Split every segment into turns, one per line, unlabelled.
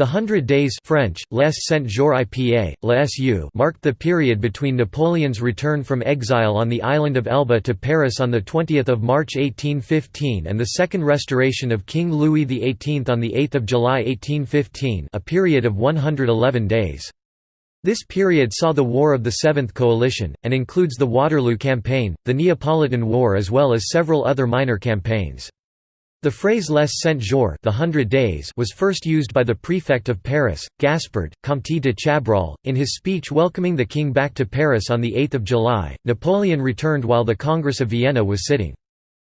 The Hundred Days French, Les Cent Jours IPA, LSU marked the period between Napoleon's return from exile on the island of Elba to Paris on 20 March 1815 and the second restoration of King Louis XVIII on 8 July 1815 a period of 111 days. This period saw the War of the Seventh Coalition, and includes the Waterloo Campaign, the Neapolitan War as well as several other minor campaigns. The phrase Les Cent Jours the Hundred Days was first used by the prefect of Paris, Gaspard, Comte de Chabrol, in his speech welcoming the king back to Paris on 8 July. Napoleon returned while the Congress of Vienna was sitting.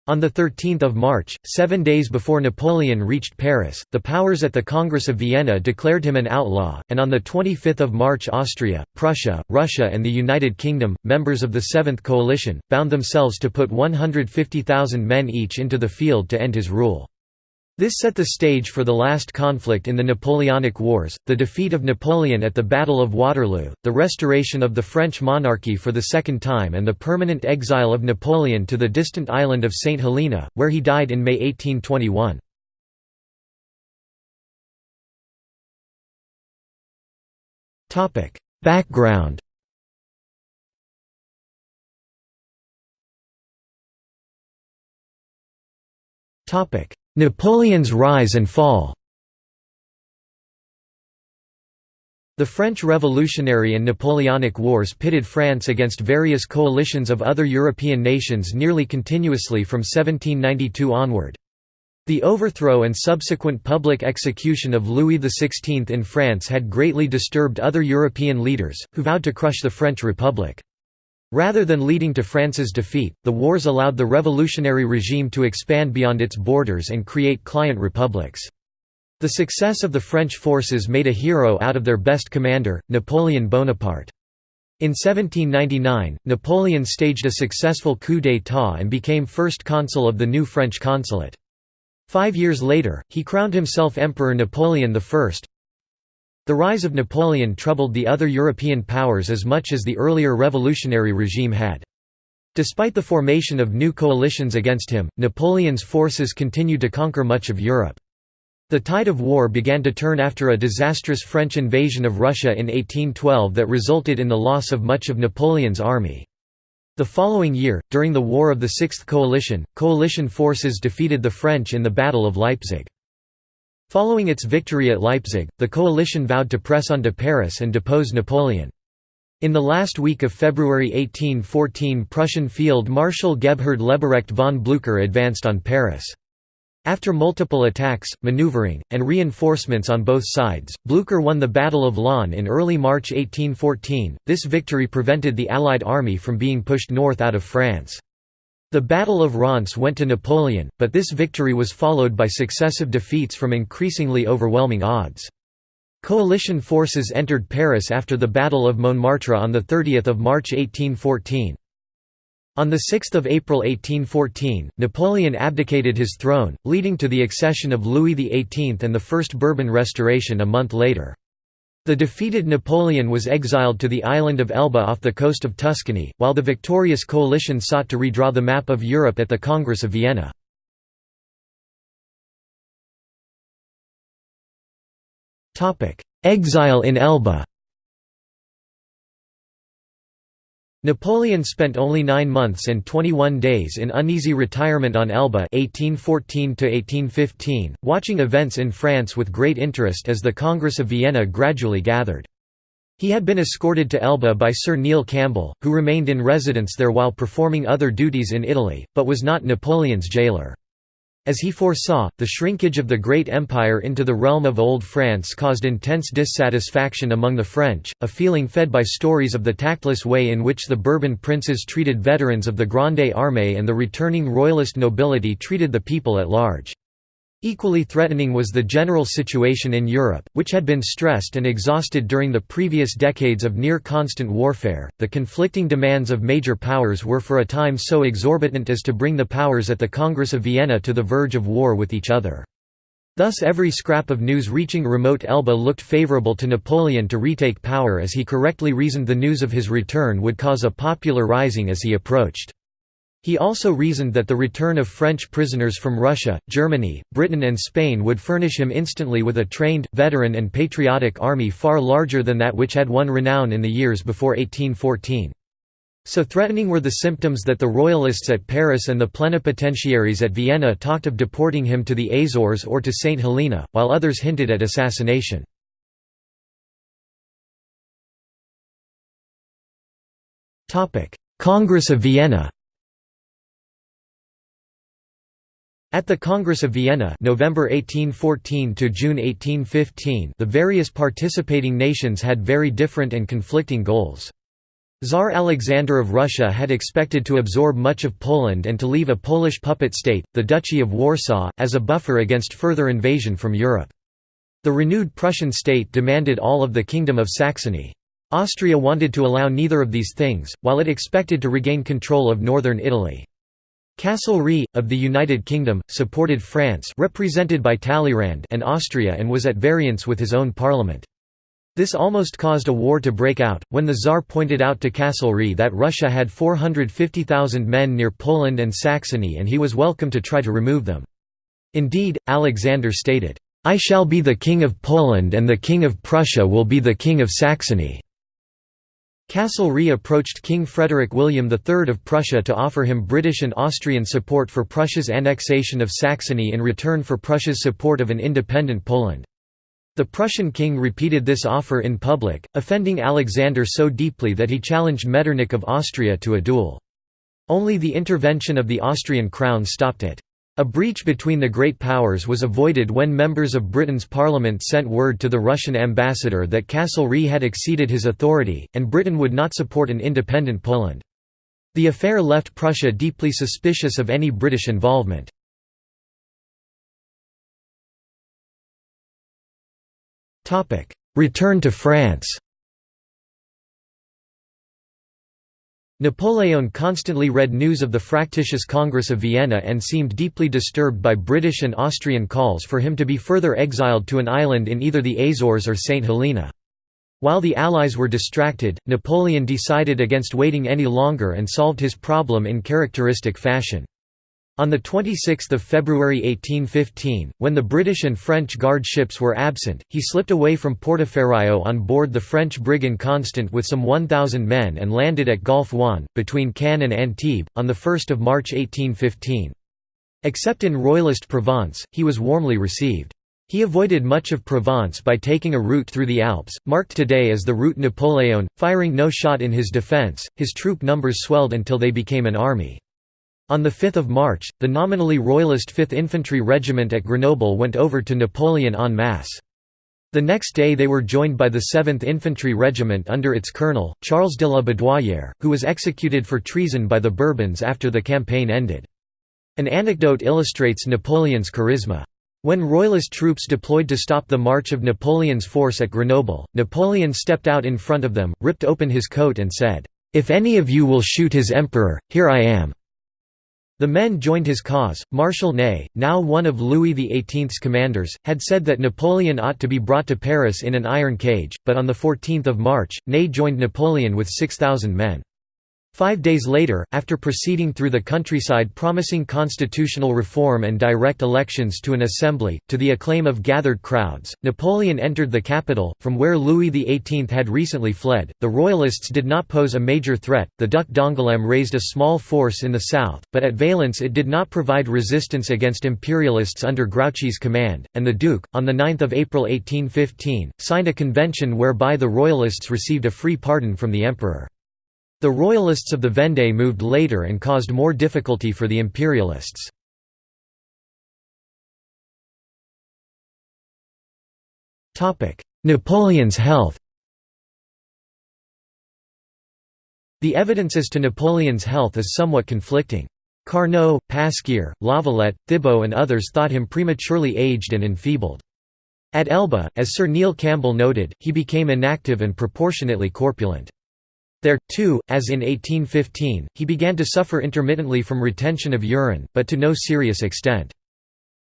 On 13 March, seven days before Napoleon reached Paris, the powers at the Congress of Vienna declared him an outlaw, and on 25 March Austria, Prussia, Russia and the United Kingdom, members of the Seventh Coalition, bound themselves to put 150,000 men each into the field to end his rule. This set the stage for the last conflict in the Napoleonic Wars, the defeat of Napoleon at the Battle of Waterloo, the restoration of the French monarchy for the second time and the permanent exile of Napoleon to the distant island of St. Helena, where he died in May 1821. Background Topic Napoleon's rise and fall The French Revolutionary and Napoleonic Wars pitted France against various coalitions of other European nations nearly continuously from 1792 onward. The overthrow and subsequent public execution of Louis XVI in France had greatly disturbed other European leaders, who vowed to crush the French Republic. Rather than leading to France's defeat, the wars allowed the revolutionary regime to expand beyond its borders and create client republics. The success of the French forces made a hero out of their best commander, Napoleon Bonaparte. In 1799, Napoleon staged a successful coup d'état and became first consul of the new French consulate. Five years later, he crowned himself Emperor Napoleon I, the rise of Napoleon troubled the other European powers as much as the earlier revolutionary regime had. Despite the formation of new coalitions against him, Napoleon's forces continued to conquer much of Europe. The tide of war began to turn after a disastrous French invasion of Russia in 1812 that resulted in the loss of much of Napoleon's army. The following year, during the War of the Sixth Coalition, coalition forces defeated the French in the Battle of Leipzig. Following its victory at Leipzig, the coalition vowed to press on to Paris and depose Napoleon. In the last week of February 1814 Prussian Field Marshal Gebhard Leberecht von Blücher advanced on Paris. After multiple attacks, maneuvering, and reinforcements on both sides, Blücher won the Battle of Laon in early March 1814. This victory prevented the Allied army from being pushed north out of France. The Battle of Reims went to Napoleon, but this victory was followed by successive defeats from increasingly overwhelming odds. Coalition forces entered Paris after the Battle of Montmartre on 30 March 1814. On 6 April 1814, Napoleon abdicated his throne, leading to the accession of Louis XVIII and the First Bourbon Restoration a month later. The defeated Napoleon was exiled to the island of Elba off the coast of Tuscany, while the victorious coalition sought to redraw the map of Europe at the Congress of Vienna. Exile in Elba Napoleon spent only nine months and 21 days in uneasy retirement on Elba 1814 watching events in France with great interest as the Congress of Vienna gradually gathered. He had been escorted to Elba by Sir Neil Campbell, who remained in residence there while performing other duties in Italy, but was not Napoleon's jailer. As he foresaw, the shrinkage of the great empire into the realm of Old France caused intense dissatisfaction among the French, a feeling fed by stories of the tactless way in which the Bourbon princes treated veterans of the Grande Armée and the returning royalist nobility treated the people at large. Equally threatening was the general situation in Europe, which had been stressed and exhausted during the previous decades of near constant warfare. The conflicting demands of major powers were for a time so exorbitant as to bring the powers at the Congress of Vienna to the verge of war with each other. Thus every scrap of news reaching remote Elba looked favorable to Napoleon to retake power as he correctly reasoned the news of his return would cause a popular rising as he approached. He also reasoned that the return of French prisoners from Russia, Germany, Britain and Spain would furnish him instantly with a trained, veteran and patriotic army far larger than that which had won renown in the years before 1814. So threatening were the symptoms that the royalists at Paris and the plenipotentiaries at Vienna talked of deporting him to the Azores or to St. Helena, while others hinted at assassination. Congress of Vienna At the Congress of Vienna November 1814 to June 1815 the various participating nations had very different and conflicting goals. Tsar Alexander of Russia had expected to absorb much of Poland and to leave a Polish puppet state, the Duchy of Warsaw, as a buffer against further invasion from Europe. The renewed Prussian state demanded all of the Kingdom of Saxony. Austria wanted to allow neither of these things, while it expected to regain control of northern Italy. Castlereagh, of the United Kingdom, supported France represented by Talleyrand and Austria and was at variance with his own parliament. This almost caused a war to break out, when the Tsar pointed out to Castlereagh that Russia had 450,000 men near Poland and Saxony and he was welcome to try to remove them. Indeed, Alexander stated, "'I shall be the King of Poland and the King of Prussia will be the King of Saxony'". Castlereagh approached King Frederick William III of Prussia to offer him British and Austrian support for Prussia's annexation of Saxony in return for Prussia's support of an independent Poland. The Prussian king repeated this offer in public, offending Alexander so deeply that he challenged Metternich of Austria to a duel. Only the intervention of the Austrian crown stopped it. A breach between the great powers was avoided when members of Britain's parliament sent word to the Russian ambassador that Castlereagh had exceeded his authority, and Britain would not support an independent Poland. The affair left Prussia deeply suspicious of any British involvement. Return to France Napoleon constantly read news of the fractious Congress of Vienna and seemed deeply disturbed by British and Austrian calls for him to be further exiled to an island in either the Azores or St. Helena. While the Allies were distracted, Napoleon decided against waiting any longer and solved his problem in characteristic fashion. On 26 February 1815, when the British and French guard ships were absent, he slipped away from Portoferraio on board the French brig Inconstant with some 1,000 men and landed at Golfe-Juan, between Cannes and Antibes, on 1 March 1815. Except in Royalist Provence, he was warmly received. He avoided much of Provence by taking a route through the Alps, marked today as the Route Napoléon, firing no shot in his defence. His troop numbers swelled until they became an army. On 5 March, the nominally royalist 5th Infantry Regiment at Grenoble went over to Napoleon en masse. The next day they were joined by the 7th Infantry Regiment under its colonel, Charles de la Bédoyère, who was executed for treason by the Bourbons after the campaign ended. An anecdote illustrates Napoleon's charisma. When royalist troops deployed to stop the march of Napoleon's force at Grenoble, Napoleon stepped out in front of them, ripped open his coat and said, "'If any of you will shoot his emperor, here I am.' The men joined his cause. Marshal Ney, now one of Louis XVIII's commanders, had said that Napoleon ought to be brought to Paris in an iron cage, but on 14 March, Ney joined Napoleon with 6,000 men. Five days later, after proceeding through the countryside promising constitutional reform and direct elections to an assembly, to the acclaim of gathered crowds, Napoleon entered the capital, from where Louis XVIII had recently fled. The Royalists did not pose a major threat, the Duc d'Angoulême raised a small force in the south, but at Valence it did not provide resistance against imperialists under Grouchy's command, and the Duke, on 9 April 1815, signed a convention whereby the Royalists received a free pardon from the emperor. The royalists of the Vendée moved later and caused more difficulty for the imperialists. Napoleon's health The evidence as to Napoleon's health is somewhat conflicting. Carnot, Pasquier, Lavalette, Thibault and others thought him prematurely aged and enfeebled. At Elba, as Sir Neil Campbell noted, he became inactive and proportionately corpulent. There, too, as in 1815, he began to suffer intermittently from retention of urine, but to no serious extent.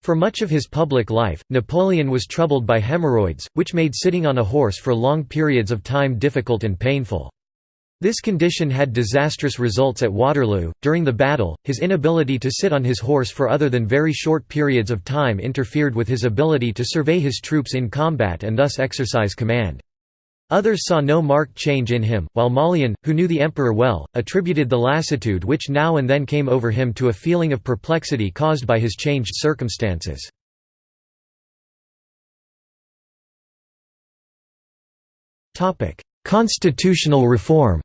For much of his public life, Napoleon was troubled by hemorrhoids, which made sitting on a horse for long periods of time difficult and painful. This condition had disastrous results at Waterloo. During the battle, his inability to sit on his horse for other than very short periods of time interfered with his ability to survey his troops in combat and thus exercise command. Others saw no marked change in him, while Mollien, who knew the emperor well, attributed the lassitude which now and then came over him to a feeling of perplexity caused by his changed circumstances. Constitutional reform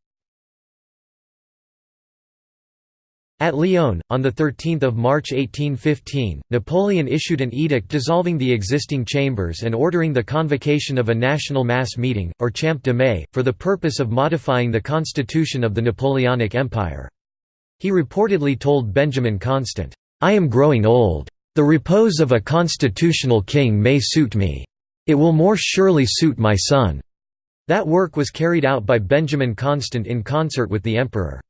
At Lyon, on 13 March 1815, Napoleon issued an edict dissolving the existing chambers and ordering the convocation of a national mass meeting, or Champ de Mai, for the purpose of modifying the constitution of the Napoleonic Empire. He reportedly told Benjamin Constant, "'I am growing old. The repose of a constitutional king may suit me. It will more surely suit my son.' That work was carried out by Benjamin Constant in concert with the emperor.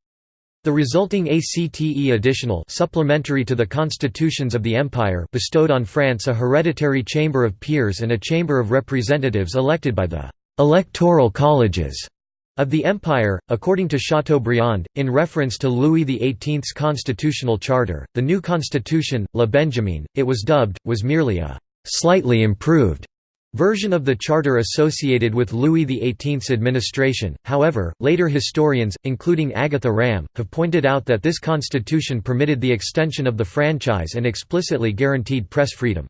The resulting ACTE additional supplementary to the constitutions of the empire bestowed on France a hereditary chamber of peers and a chamber of representatives elected by the «electoral colleges» of the empire, according to Chateaubriand, in reference to Louis XVIII's constitutional charter, the new constitution, La Benjamin, it was dubbed, was merely a «slightly improved» version of the charter associated with Louis XVIII's administration. However, later historians, including Agatha Ramm, have pointed out that this constitution permitted the extension of the franchise and explicitly guaranteed press freedom.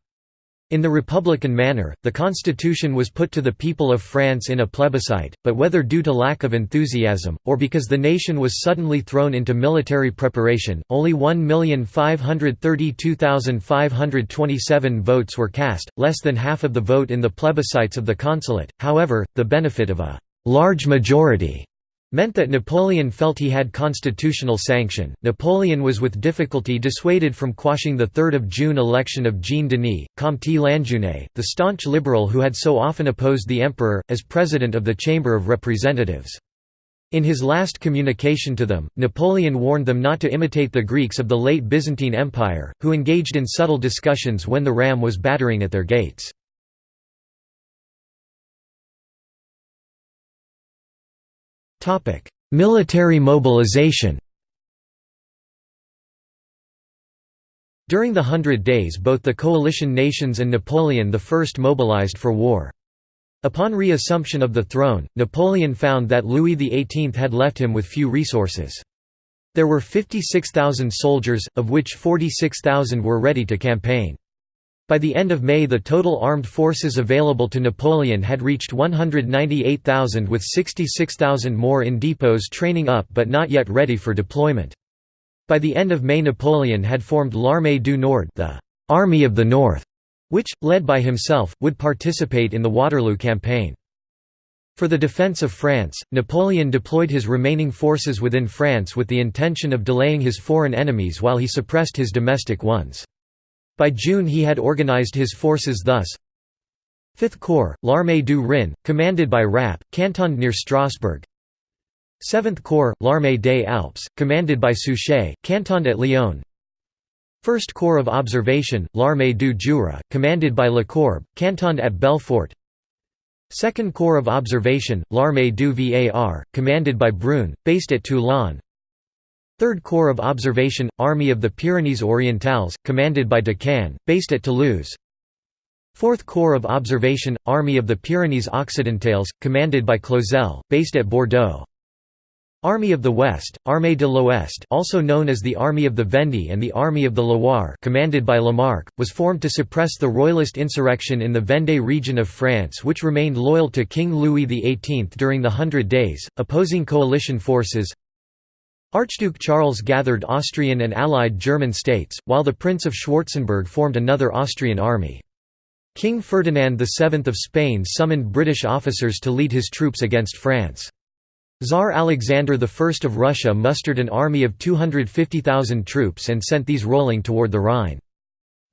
In the republican manner, the constitution was put to the people of France in a plebiscite, but whether due to lack of enthusiasm, or because the nation was suddenly thrown into military preparation, only 1,532,527 votes were cast, less than half of the vote in the plebiscites of the consulate. However, the benefit of a large majority meant that Napoleon felt he had constitutional sanction. Napoleon was with difficulty dissuaded from quashing the 3 June election of Jean Denis, Comte Lanjuinais, the staunch liberal who had so often opposed the emperor, as president of the Chamber of Representatives. In his last communication to them, Napoleon warned them not to imitate the Greeks of the late Byzantine Empire, who engaged in subtle discussions when the ram was battering at their gates. Military mobilization During the Hundred Days both the coalition nations and Napoleon I mobilized for war. Upon reassumption of the throne, Napoleon found that Louis XVIII had left him with few resources. There were 56,000 soldiers, of which 46,000 were ready to campaign. By the end of May the total armed forces available to Napoleon had reached 198,000 with 66,000 more in depots training up but not yet ready for deployment. By the end of May Napoleon had formed l'Armée du Nord the Army of the North, which, led by himself, would participate in the Waterloo campaign. For the defence of France, Napoleon deployed his remaining forces within France with the intention of delaying his foreign enemies while he suppressed his domestic ones. By June he had organized his forces thus. 5th Corps, l'Armée du Rhin, commanded by Rapp, cantoned near Strasbourg. 7th Corps, l'Armée des Alpes, commanded by Suchet, cantoned at Lyon. 1st Corps of Observation, l'Armée du Jura, commanded by Lecourbe, cantoned at Belfort. 2nd Corps of Observation, l'Armée du Var, commanded by Brune, based at Toulon 3rd Corps of Observation, Army of the Pyrenees Orientales, commanded by Decazes, based at Toulouse. 4th Corps of Observation, Army of the Pyrenees Occidentales, commanded by Clausel, based at Bordeaux. Army of the West, Armée de l'Ouest also known as the Army of the Vendée and the Army of the Loire commanded by Lamarque, was formed to suppress the royalist insurrection in the Vendée region of France which remained loyal to King Louis XVIII during the Hundred Days, opposing coalition forces Archduke Charles gathered Austrian and allied German states, while the Prince of Schwarzenberg formed another Austrian army. King Ferdinand VII of Spain summoned British officers to lead his troops against France. Tsar Alexander I of Russia mustered an army of 250,000 troops and sent these rolling toward the Rhine.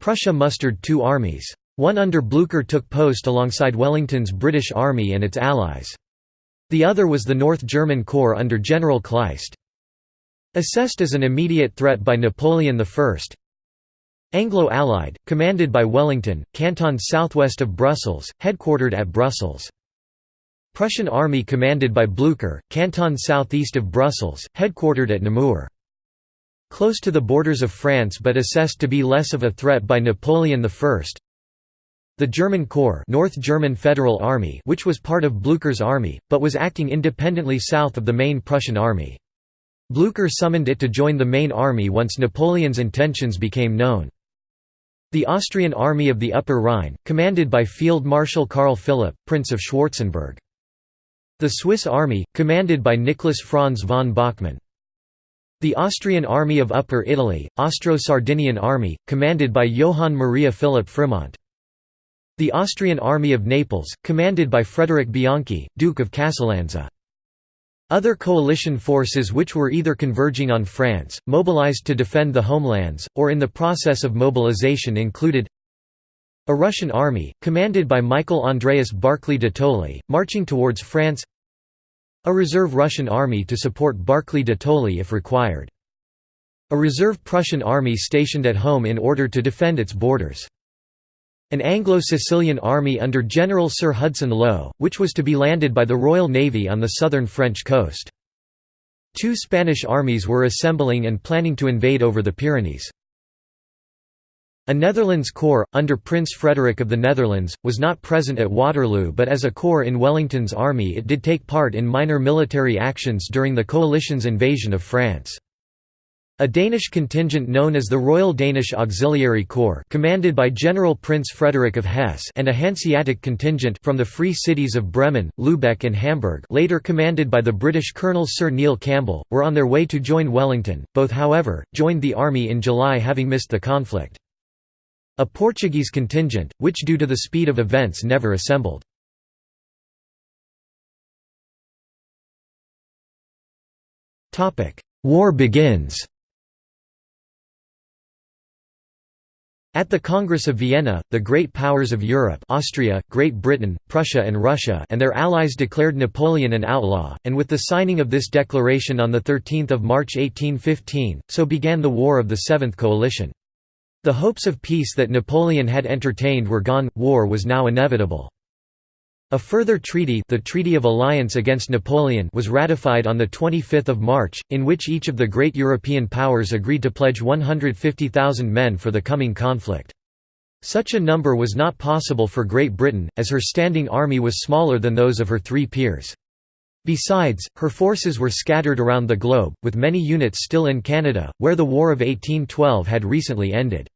Prussia mustered two armies. One under Blücher took post alongside Wellington's British Army and its allies. The other was the North German Corps under General Kleist. Assessed as an immediate threat by Napoleon I Anglo-Allied, commanded by Wellington, cantoned southwest of Brussels, headquartered at Brussels. Prussian army commanded by Blücher, canton southeast of Brussels, headquartered at Namur. Close to the borders of France but assessed to be less of a threat by Napoleon I. The German Corps North German Federal Army which was part of Blücher's army, but was acting independently south of the main Prussian army. Blücher summoned it to join the main army once Napoleon's intentions became known. The Austrian Army of the Upper Rhine, commanded by Field Marshal Karl Philipp, Prince of Schwarzenberg. The Swiss Army, commanded by Nicholas Franz von Bachmann. The Austrian Army of Upper Italy, Austro-Sardinian Army, commanded by Johann Maria Philipp Frimont. The Austrian Army of Naples, commanded by Frederick Bianchi, Duke of Casalanza. Other coalition forces which were either converging on France, mobilized to defend the homelands, or in the process of mobilization included a Russian army, commanded by Michael Andreas Barclay de Tolly, marching towards France a reserve Russian army to support Barclay de Tolly if required. A reserve Prussian army stationed at home in order to defend its borders. An Anglo-Sicilian army under General Sir Hudson Lowe, which was to be landed by the Royal Navy on the southern French coast. Two Spanish armies were assembling and planning to invade over the Pyrenees. A Netherlands corps, under Prince Frederick of the Netherlands, was not present at Waterloo but as a corps in Wellington's army it did take part in minor military actions during the coalition's invasion of France. A Danish contingent known as the Royal Danish Auxiliary Corps commanded by General Prince Frederick of Hesse and a Hanseatic contingent from the Free Cities of Bremen, Lübeck and Hamburg later commanded by the British Colonel Sir Neil Campbell, were on their way to join Wellington, both however, joined the army in July having missed the conflict. A Portuguese contingent, which due to the speed of events never assembled. War begins At the Congress of Vienna, the great powers of Europe Austria, Great Britain, Prussia and Russia and their allies declared Napoleon an outlaw, and with the signing of this declaration on 13 March 1815, so began the War of the Seventh Coalition. The hopes of peace that Napoleon had entertained were gone, war was now inevitable. A further treaty, the Treaty of Alliance against Napoleon, was ratified on the 25th of March, in which each of the great European powers agreed to pledge 150,000 men for the coming conflict. Such a number was not possible for Great Britain, as her standing army was smaller than those of her three peers. Besides, her forces were scattered around the globe, with many units still in Canada, where the War of 1812 had recently ended.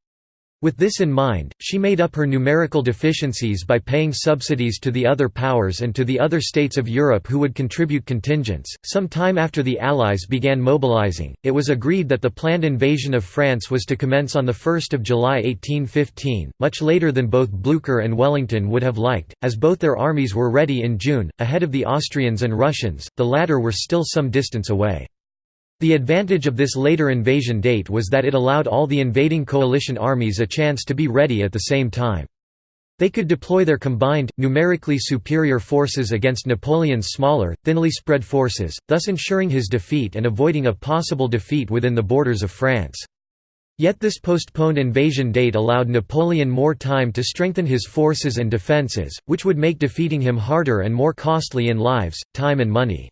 With this in mind, she made up her numerical deficiencies by paying subsidies to the other powers and to the other states of Europe who would contribute contingents. Some time after the Allies began mobilizing, it was agreed that the planned invasion of France was to commence on 1 July 1815, much later than both Blücher and Wellington would have liked, as both their armies were ready in June, ahead of the Austrians and Russians, the latter were still some distance away. The advantage of this later invasion date was that it allowed all the invading coalition armies a chance to be ready at the same time. They could deploy their combined, numerically superior forces against Napoleon's smaller, thinly spread forces, thus ensuring his defeat and avoiding a possible defeat within the borders of France. Yet this postponed invasion date allowed Napoleon more time to strengthen his forces and defences, which would make defeating him harder and more costly in lives, time and money.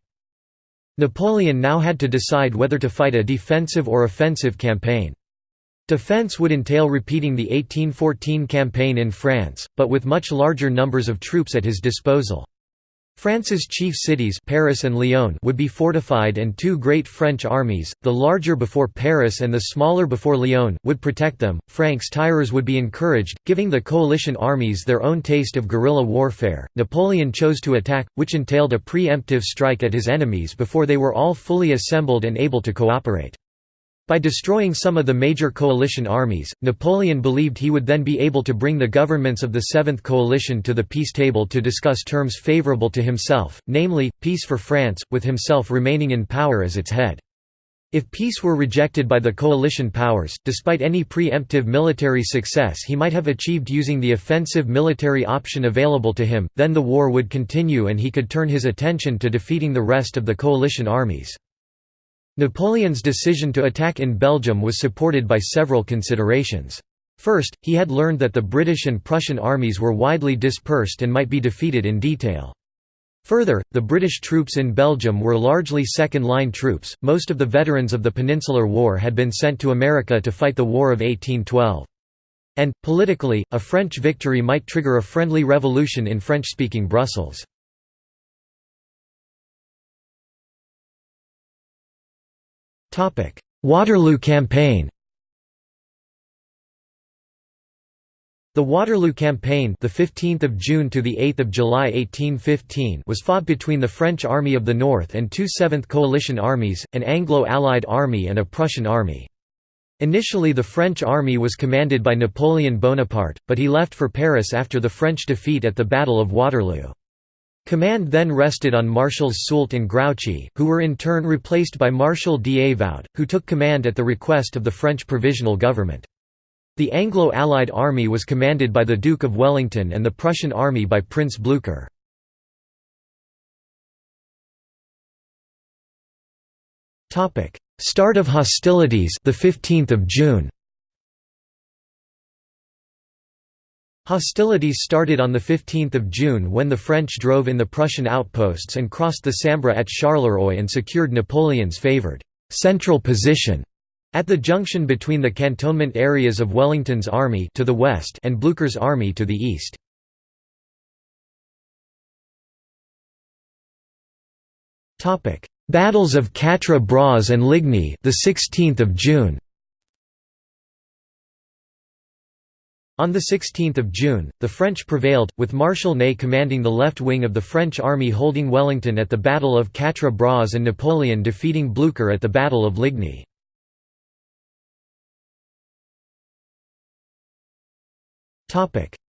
Napoleon now had to decide whether to fight a defensive or offensive campaign. Defense would entail repeating the 1814 campaign in France, but with much larger numbers of troops at his disposal. France's chief cities Paris and Lyon would be fortified and two great French armies, the larger before Paris and the smaller before Lyon, would protect them. Francs-tireurs would be encouraged, giving the coalition armies their own taste of guerrilla warfare. Napoleon chose to attack, which entailed a pre-emptive strike at his enemies before they were all fully assembled and able to cooperate. By destroying some of the major coalition armies, Napoleon believed he would then be able to bring the governments of the Seventh Coalition to the peace table to discuss terms favourable to himself, namely, peace for France, with himself remaining in power as its head. If peace were rejected by the coalition powers, despite any pre-emptive military success he might have achieved using the offensive military option available to him, then the war would continue and he could turn his attention to defeating the rest of the coalition armies. Napoleon's decision to attack in Belgium was supported by several considerations. First, he had learned that the British and Prussian armies were widely dispersed and might be defeated in detail. Further, the British troops in Belgium were largely second-line troops, most of the veterans of the Peninsular War had been sent to America to fight the War of 1812. And, politically, a French victory might trigger a friendly revolution in French-speaking Brussels. Waterloo Campaign The Waterloo Campaign, the 15th of June to the 8th of July 1815, was fought between the French Army of the North and two Seventh Coalition armies, an Anglo-Allied army and a Prussian army. Initially the French army was commanded by Napoleon Bonaparte, but he left for Paris after the French defeat at the Battle of Waterloo. Command then rested on Marshals Soult and Grouchy, who were in turn replaced by Marshal Davout, who took command at the request of the French Provisional Government. The Anglo-Allied army was commanded by the Duke of Wellington and the Prussian army by Prince Blücher. Start of hostilities the 15th of June Hostilities started on 15 June when the French drove in the Prussian outposts and crossed the Sambre at Charleroi and secured Napoleon's favoured «central position» at the junction between the cantonment areas of Wellington's army to the west and Blücher's army to the east. Battles of Quatre Bras and Ligny the 16th of June On 16 June, the French prevailed, with Marshal Ney commanding the left wing of the French army holding Wellington at the Battle of Quatre Bras and Napoleon defeating Blücher at the Battle of Ligny.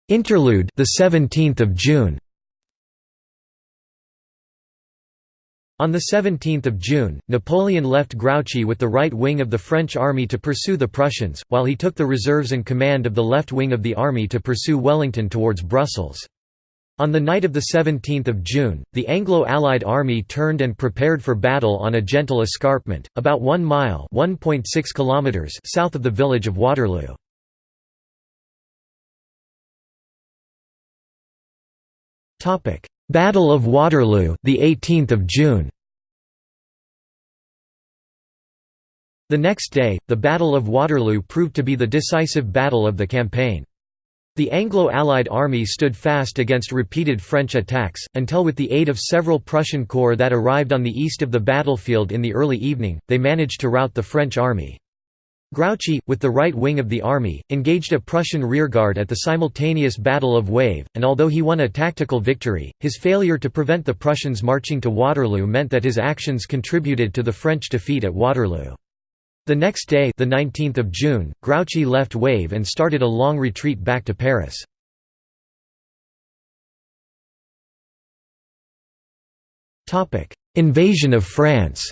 Interlude the 17th of June On 17 June, Napoleon left Grouchy with the right wing of the French army to pursue the Prussians, while he took the reserves and command of the left wing of the army to pursue Wellington towards Brussels. On the night of 17 June, the Anglo-Allied army turned and prepared for battle on a gentle escarpment, about one mile kilometers south of the village of Waterloo. Battle of Waterloo, the 18th of June. The next day, the Battle of Waterloo proved to be the decisive battle of the campaign. The Anglo-Allied army stood fast against repeated French attacks, until with the aid of several Prussian corps that arrived on the east of the battlefield in the early evening, they managed to rout the French army. Grouchy, with the right wing of the army, engaged a Prussian rearguard at the simultaneous Battle of Wavre, and although he won a tactical victory, his failure to prevent the Prussians marching to Waterloo meant that his actions contributed to the French defeat at Waterloo. The next day the 19th of June, Grouchy left Wavre and started a long retreat back to Paris. Invasion of France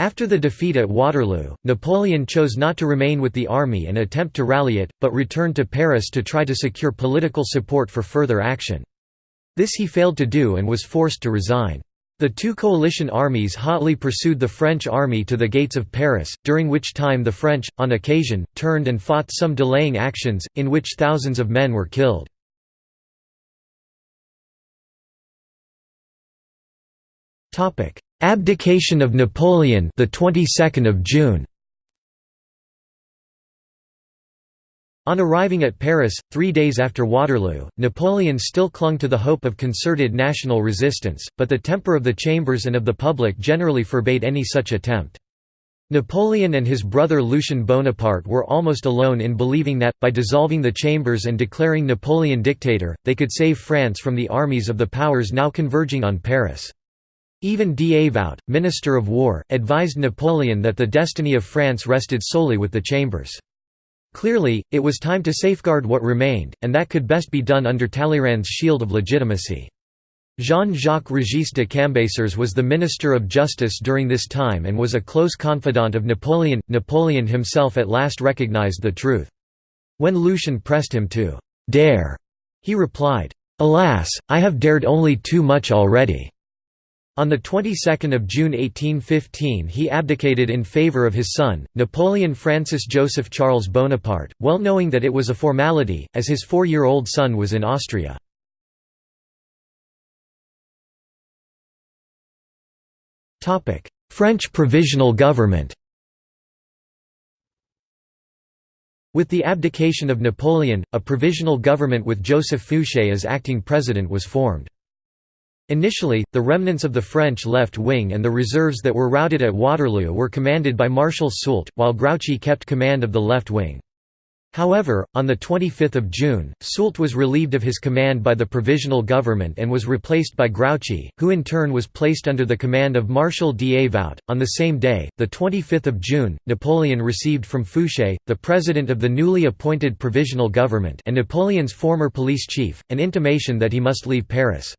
After the defeat at Waterloo, Napoleon chose not to remain with the army and attempt to rally it, but returned to Paris to try to secure political support for further action. This he failed to do and was forced to resign. The two coalition armies hotly pursued the French army to the gates of Paris, during which time the French, on occasion, turned and fought some delaying actions, in which thousands of men were killed. Abdication of Napoleon the 22nd of June On arriving at Paris, three days after Waterloo, Napoleon still clung to the hope of concerted national resistance, but the temper of the chambers and of the public generally forbade any such attempt. Napoleon and his brother Lucien Bonaparte were almost alone in believing that, by dissolving the chambers and declaring Napoleon dictator, they could save France from the armies of the powers now converging on Paris. Even Davout, Minister of War, advised Napoleon that the destiny of France rested solely with the Chambers. Clearly, it was time to safeguard what remained, and that could best be done under Talleyrand's shield of legitimacy. Jean-Jacques Regis de Cambaceres was the Minister of Justice during this time and was a close confidant of Napoleon. Napoleon himself at last recognized the truth. When Lucien pressed him to «dare», he replied, «Alas, I have dared only too much already. On the 22nd of June 1815 he abdicated in favor of his son, Napoleon Francis Joseph Charles Bonaparte, well knowing that it was a formality, as his four-year-old son was in Austria. French Provisional Government With the abdication of Napoleon, a provisional government with Joseph Fouché as acting president was formed. Initially, the remnants of the French left wing and the reserves that were routed at Waterloo were commanded by Marshal Soult, while Grouchy kept command of the left wing. However, on 25 June, Soult was relieved of his command by the Provisional Government and was replaced by Grouchy, who in turn was placed under the command of Marshal Davout. On the same day, 25 June, Napoleon received from Fouché, the president of the newly appointed Provisional Government and Napoleon's former police chief, an intimation that he must leave Paris.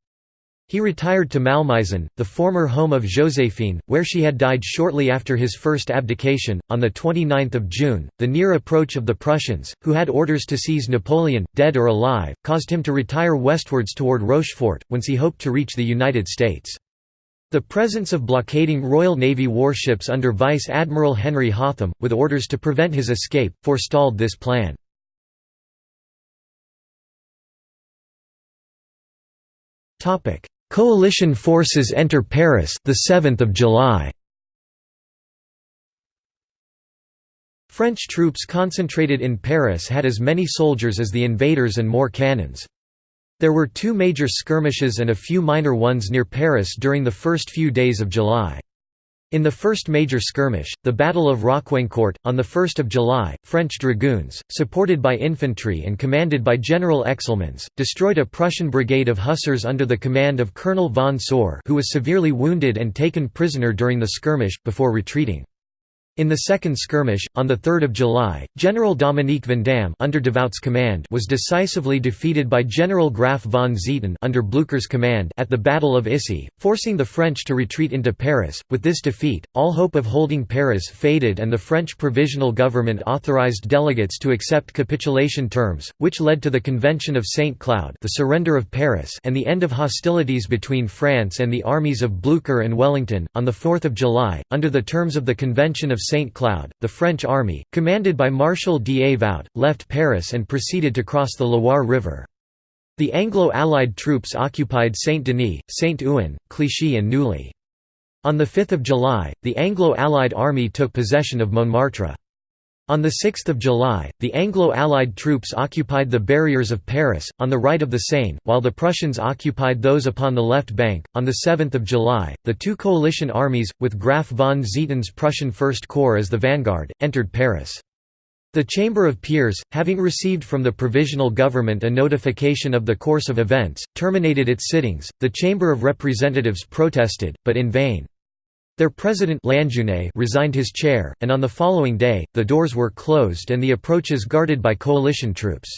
He retired to Malmaison, the former home of Joséphine, where she had died shortly after his first abdication. On 29 June, the near approach of the Prussians, who had orders to seize Napoleon, dead or alive, caused him to retire westwards toward Rochefort, whence he hoped to reach the United States. The presence of blockading Royal Navy warships under Vice Admiral Henry Hotham, with orders to prevent his escape, forestalled this plan. Topic: Coalition forces enter Paris the 7th of July. French troops concentrated in Paris had as many soldiers as the invaders and more cannons. There were two major skirmishes and a few minor ones near Paris during the first few days of July. In the first major skirmish, the Battle of Rocquaincourt, on 1 July, French dragoons, supported by infantry and commanded by General Exelmans, destroyed a Prussian brigade of hussars under the command of Colonel von Sohr who was severely wounded and taken prisoner during the skirmish, before retreating. In the second skirmish, on 3 July, General Dominique Vandamme under Davout's command was decisively defeated by General Graf von Zieten under Blücher's command at the Battle of Issy, forcing the French to retreat into Paris. With this defeat, all hope of holding Paris faded and the French provisional government authorized delegates to accept capitulation terms, which led to the Convention of St. Cloud the surrender of Paris and the end of hostilities between France and the armies of Blücher and Wellington. On 4 July, under the terms of the Convention of St. Cloud, the French army, commanded by Marshal Davout, left Paris and proceeded to cross the Loire River. The Anglo-Allied troops occupied Saint-Denis, Saint-Ouen, Clichy and Neuilly. On 5 July, the Anglo-Allied army took possession of Montmartre. On 6 July, the Anglo-Allied troops occupied the barriers of Paris, on the right of the Seine, while the Prussians occupied those upon the left bank. On 7 July, the two coalition armies, with Graf von Zieten's Prussian First Corps as the vanguard, entered Paris. The Chamber of Peers, having received from the Provisional Government a notification of the course of events, terminated its sittings. The Chamber of Representatives protested, but in vain. Their president resigned his chair, and on the following day, the doors were closed and the approaches guarded by coalition troops.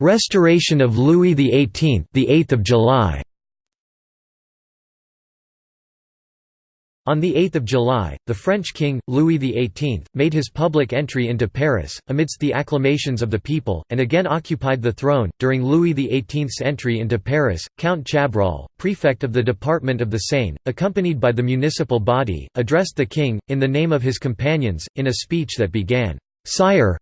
Restoration of Louis XVIII, the 8th of July. On 8 July, the French king, Louis XVIII, made his public entry into Paris, amidst the acclamations of the people, and again occupied the throne. During Louis XVIII's entry into Paris, Count Chabrol, prefect of the Department of the Seine, accompanied by the municipal body, addressed the king, in the name of his companions, in a speech that began, Sire,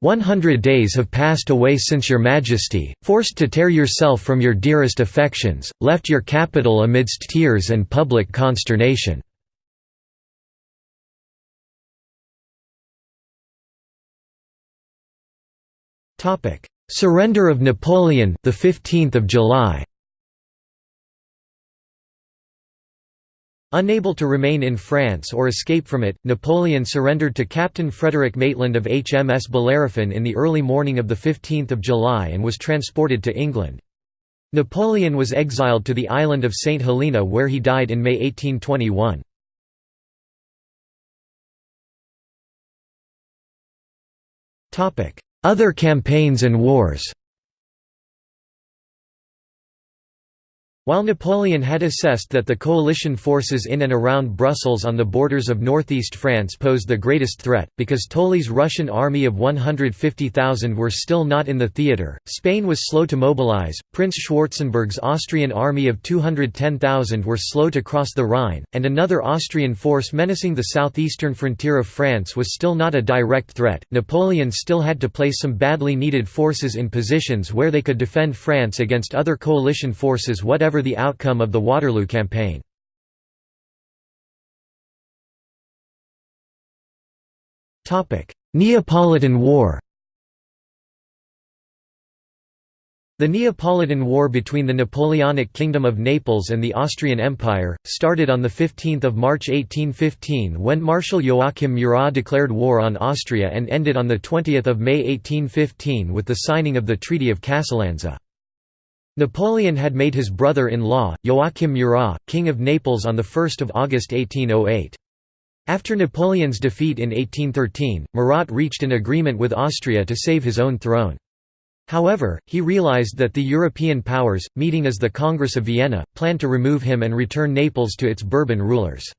one hundred days have passed away since your majesty, forced to tear yourself from your dearest affections, left your capital amidst tears and public consternation. Surrender of Napoleon, the 15th of July. Unable to remain in France or escape from it, Napoleon surrendered to Captain Frederick Maitland of HMS Bellerophon in the early morning of 15 July and was transported to England. Napoleon was exiled to the island of St Helena where he died in May 1821. Other campaigns and wars While Napoleon had assessed that the coalition forces in and around Brussels on the borders of northeast France posed the greatest threat, because Tolly's Russian army of 150,000 were still not in the theatre, Spain was slow to mobilize, Prince Schwarzenberg's Austrian army of 210,000 were slow to cross the Rhine, and another Austrian force menacing the southeastern frontier of France was still not a direct threat. Napoleon still had to place some badly needed forces in positions where they could defend France against other coalition forces whatever the outcome of the Waterloo campaign. Neapolitan War The Neapolitan War between the Napoleonic Kingdom of Naples and the Austrian Empire, started on 15 March 1815 when Marshal Joachim Murat declared war on Austria and ended on 20 May 1815 with the signing of the Treaty of Casalanza. Napoleon had made his brother-in-law, Joachim Murat, King of Naples on 1 August 1808. After Napoleon's defeat in 1813, Murat reached an agreement with Austria to save his own throne. However, he realized that the European powers, meeting as the Congress of Vienna, planned to remove him and return Naples to its Bourbon rulers.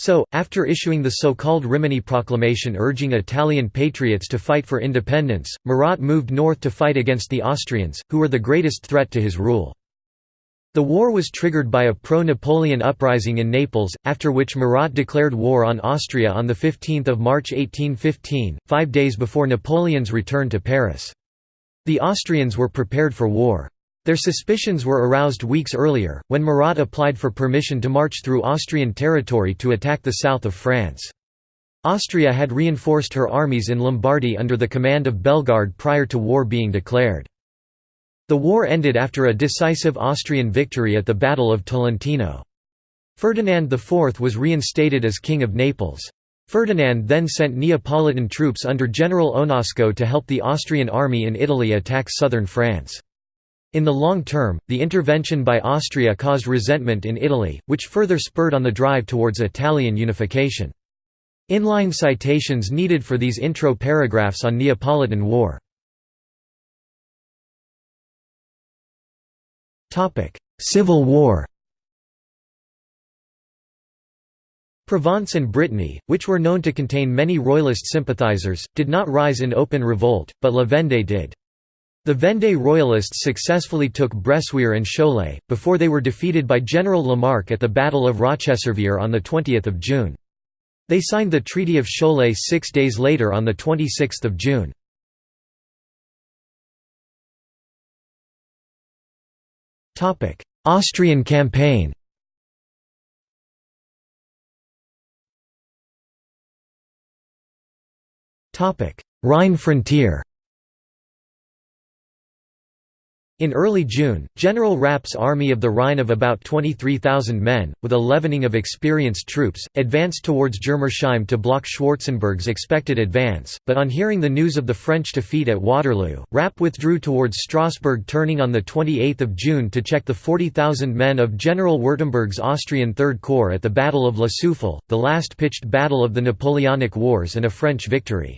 So, after issuing the so-called Rimini Proclamation urging Italian patriots to fight for independence, Murat moved north to fight against the Austrians, who were the greatest threat to his rule. The war was triggered by a pro-Napoleon uprising in Naples, after which Murat declared war on Austria on 15 March 1815, five days before Napoleon's return to Paris. The Austrians were prepared for war. Their suspicions were aroused weeks earlier, when Murat applied for permission to march through Austrian territory to attack the south of France. Austria had reinforced her armies in Lombardy under the command of Bellegarde prior to war being declared. The war ended after a decisive Austrian victory at the Battle of Tolentino. Ferdinand IV was reinstated as King of Naples. Ferdinand then sent Neapolitan troops under General Onasco to help the Austrian army in Italy attack southern France. In the long term, the intervention by Austria caused resentment in Italy, which further spurred on the drive towards Italian unification. Inline citations needed for these intro paragraphs on Neapolitan War. Civil War Provence and Brittany, which were known to contain many royalist sympathizers, did not rise in open revolt, but La Vendée did. The Vendée Royalists successfully took Bressuire and Cholet, before they were defeated by General Lamarque at the Battle of Rocheservière on 20 June. They signed the Treaty of Cholet six days later on 26 June. Austrian campaign Rhine frontier In early June, General Rapp's army of the Rhine of about 23,000 men, with a leavening of experienced troops, advanced towards Germersheim to block Schwarzenberg's expected advance, but on hearing the news of the French defeat at Waterloo, Rapp withdrew towards Strasbourg turning on 28 June to check the 40,000 men of General Württemberg's Austrian Third Corps at the Battle of La Suffel, the last pitched battle of the Napoleonic Wars and a French victory.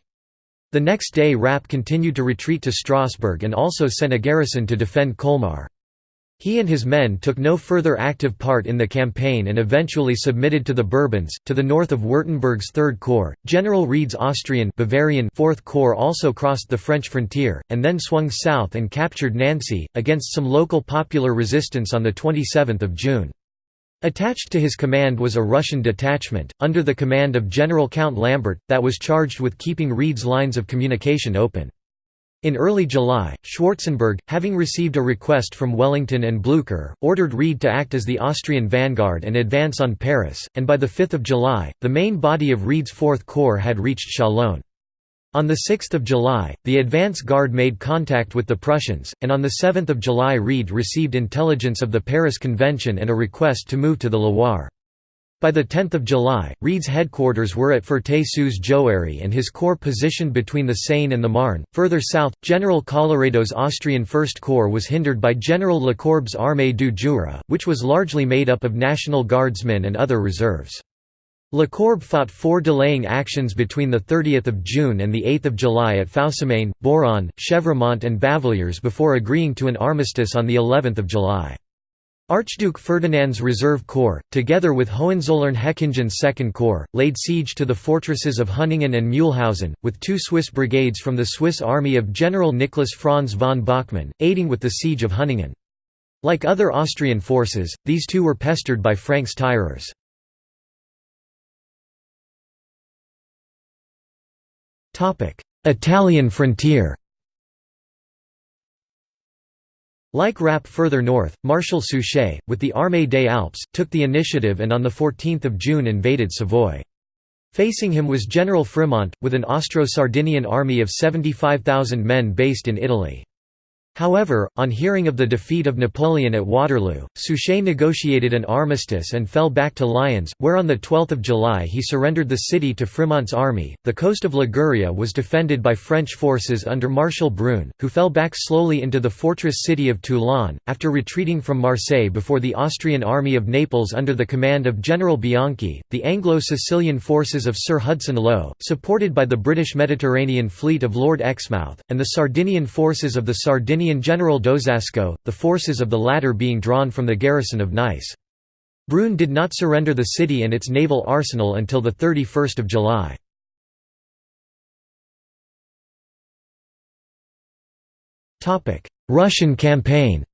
The next day Rapp continued to retreat to Strasbourg and also sent a garrison to defend Colmar. He and his men took no further active part in the campaign and eventually submitted to the Bourbons. To the north of Württemberg's Third Corps, General Wrede's Austrian Bavarian Fourth Corps also crossed the French frontier, and then swung south and captured Nancy, against some local popular resistance on 27 June. Attached to his command was a Russian detachment, under the command of General Count Lambert, that was charged with keeping Wrede's lines of communication open. In early July, Schwarzenberg, having received a request from Wellington and Blucher, ordered Wrede to act as the Austrian vanguard and advance on Paris, and by 5 July, the main body of Wrede's Fourth Corps had reached Chalon. On 6 July, the advance guard made contact with the Prussians, and on 7 July Wrede received intelligence of the Paris Convention and a request to move to the Loire. By 10 July, Wrede's headquarters were at Ferté-sous-Jouarre and his corps positioned between the Seine and the Marne. Further south, General Colloredo's Austrian First Corps was hindered by General Lecourbe's Armée du Jura, which was largely made up of National Guardsmen and other reserves. Lecourbe fought four delaying actions between 30 June and 8 July at Foussemagne, Bourogne, Chevremont and Bavilliers before agreeing to an armistice on of July. Archduke Ferdinand's Reserve Corps, together with Hohenzollern-Hechingen's Second Corps, laid siege to the fortresses of Hunningen and Mühlhausen, with two Swiss brigades from the Swiss army of General Nicholas Franz von Bachmann, aiding with the siege of Hunningen. Like other Austrian forces, these two were pestered by Francs-tireurs. Italian frontier Like Rapp further north, Marshal Suchet, with the Armée des Alpes, took the initiative and on 14 June invaded Savoy. Facing him was General Frimont, with an Austro-Sardinian army of 75,000 men based in Italy. However, on hearing of the defeat of Napoleon at Waterloo, Suchet negotiated an armistice and fell back to Lyons, where on 12 July he surrendered the city to Frimont's army. The coast of Liguria was defended by French forces under Marshal Brune, who fell back slowly into the fortress city of Toulon, after retreating from Marseille before the Austrian army of Naples under the command of General Bianchi. The Anglo-Sicilian forces of Sir Hudson Lowe, supported by the British Mediterranean fleet of Lord Exmouth, and the Sardinian forces of the Sardinian Sardinian general d'Osasco, the forces of the latter being drawn from the garrison of Nice. Brune did not surrender the city and its naval arsenal until 31 July. Russian campaign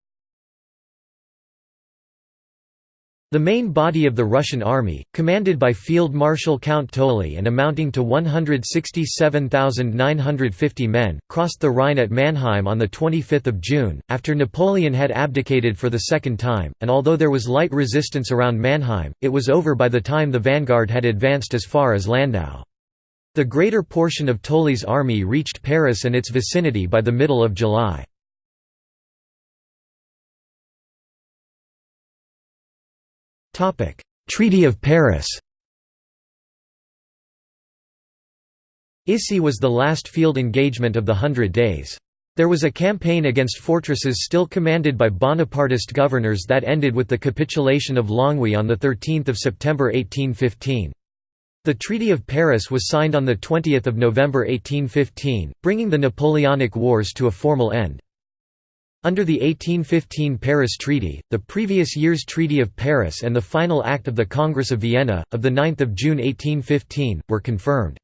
The main body of the Russian army, commanded by Field Marshal Count Tolly and amounting to 167,950 men, crossed the Rhine at Mannheim on 25 June, after Napoleon had abdicated for the second time, and although there was light resistance around Mannheim, it was over by the time the vanguard had advanced as far as Landau. The greater portion of Tolly's army reached Paris and its vicinity by the middle of July. Treaty of Paris Issy was the last field engagement of the Hundred Days. There was a campaign against fortresses still commanded by Bonapartist governors that ended with the capitulation of Longwy on 13 September 1815. The Treaty of Paris was signed on 20 November 1815, bringing the Napoleonic Wars to a formal end. Under the 1815 Paris Treaty, the previous year's Treaty of Paris and the final act of the Congress of Vienna, of 9 June 1815, were confirmed.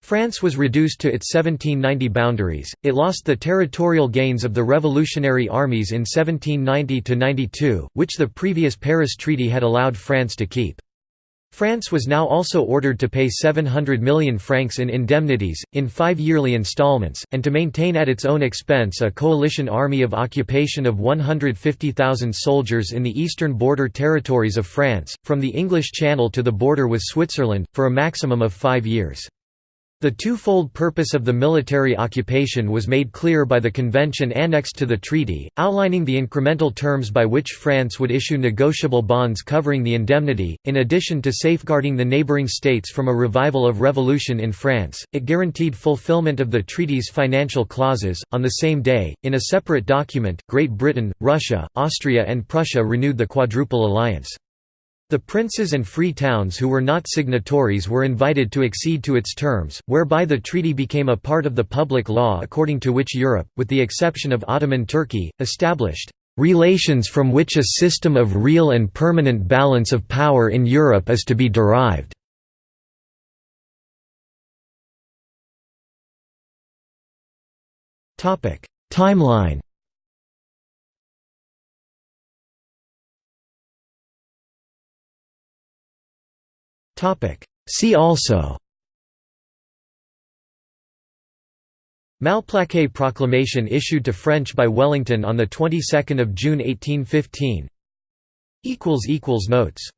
France was reduced to its 1790 boundaries, it lost the territorial gains of the revolutionary armies in 1790–92, which the previous Paris Treaty had allowed France to keep. France was now also ordered to pay 700 million francs in indemnities, in five yearly installments, and to maintain at its own expense a coalition army of occupation of 150,000 soldiers in the eastern border territories of France, from the English Channel to the border with Switzerland, for a maximum of five years. The twofold purpose of the military occupation was made clear by the convention annexed to the treaty, outlining the incremental terms by which France would issue negotiable bonds covering the indemnity. In addition to safeguarding the neighboring states from a revival of revolution in France, it guaranteed fulfillment of the treaty's financial clauses. On the same day, in a separate document, Great Britain, Russia, Austria, and Prussia renewed the Quadruple Alliance. The princes and free towns who were not signatories were invited to accede to its terms, whereby the treaty became a part of the public law according to which Europe, with the exception of Ottoman Turkey, established "...relations from which a system of real and permanent balance of power in Europe is to be derived." Timeline See also. Malplaquet proclamation issued to French by Wellington on the 22nd of June 1815 equals equals notes